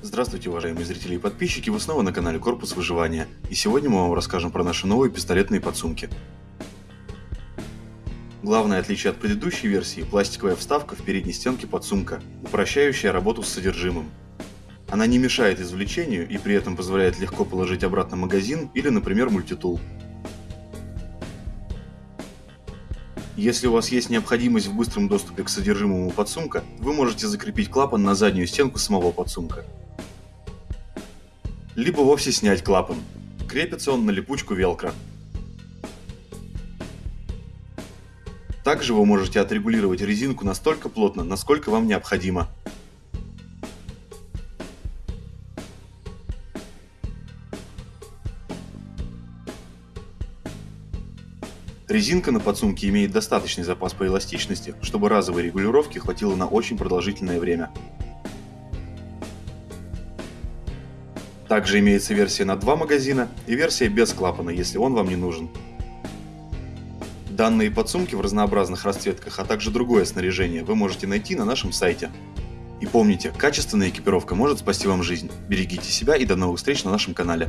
Здравствуйте, уважаемые зрители и подписчики, вы снова на канале Корпус Выживания, и сегодня мы вам расскажем про наши новые пистолетные подсумки. Главное отличие от предыдущей версии – пластиковая вставка в передней стенке подсумка, упрощающая работу с содержимым. Она не мешает извлечению и при этом позволяет легко положить обратно магазин или, например, мультитул. Если у вас есть необходимость в быстром доступе к содержимому подсумка, вы можете закрепить клапан на заднюю стенку самого подсумка либо вовсе снять клапан. Крепится он на липучку велкро. Также вы можете отрегулировать резинку настолько плотно, насколько вам необходимо. Резинка на подсумке имеет достаточный запас по эластичности, чтобы разовой регулировки хватило на очень продолжительное время. Также имеется версия на два магазина и версия без клапана, если он вам не нужен. Данные подсумки в разнообразных расцветках, а также другое снаряжение вы можете найти на нашем сайте. И помните, качественная экипировка может спасти вам жизнь. Берегите себя и до новых встреч на нашем канале.